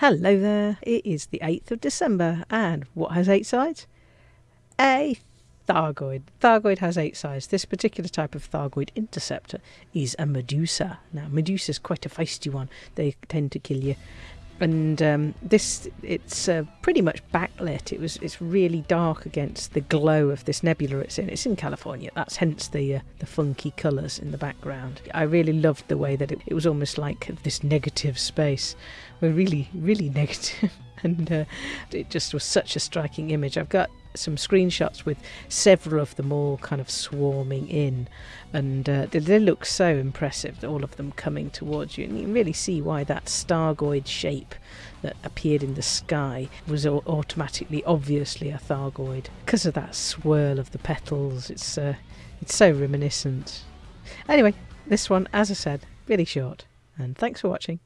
Hello there, it is the 8th of December, and what has eight sides? A Thargoid. Thargoid has eight sides. This particular type of Thargoid interceptor is a Medusa. Now, Medusa is quite a feisty one, they tend to kill you and um, this it's uh, pretty much backlit. It was it's really dark against the glow of this nebula it's in. It's in California. That's hence the uh, the funky colours in the background. I really loved the way that it, it was almost like this negative space. We're really really negative, and uh, it just was such a striking image. I've got some screenshots with several of them all kind of swarming in, and uh, they, they, look so impressive. All of them coming towards you, and you can really see why that Thargoid shape that appeared in the sky was automatically, obviously, a Thargoid because of that swirl of the petals. It's uh, it's so reminiscent. Anyway, this one, as I said, really short, and thanks for watching.